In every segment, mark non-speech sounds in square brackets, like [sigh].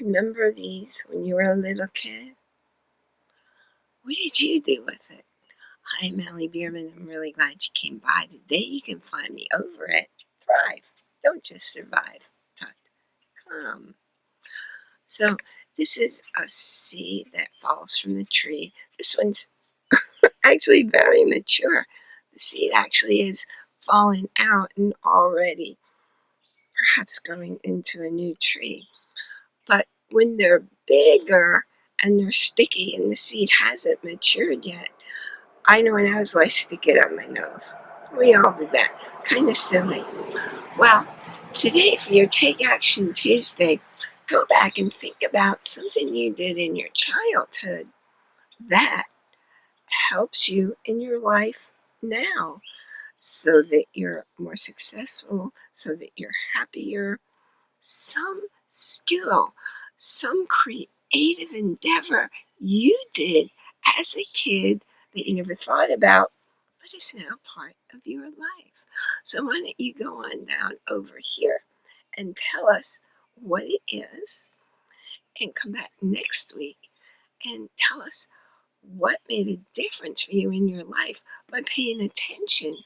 Remember these when you were a little kid? What did you do with it? Hi, Melly Bierman. I'm really glad you came by today. You can find me over at Thrive. Don't just survive. Come. So this is a seed that falls from the tree. This one's [coughs] actually very mature. The seed actually is falling out and already perhaps growing into a new tree. But when they're bigger and they're sticky and the seed hasn't matured yet, I know when I was like, stick it on my nose. We all did that. Kind of silly. Well, today for your Take Action Tuesday, go back and think about something you did in your childhood that helps you in your life now so that you're more successful, so that you're happier. Some skill, some creative endeavor you did as a kid that you never thought about, but is now part of your life. So why don't you go on down over here and tell us what it is and come back next week and tell us what made a difference for you in your life by paying attention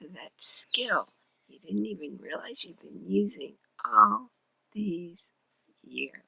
to that skill you didn't even realize you've been using all these years.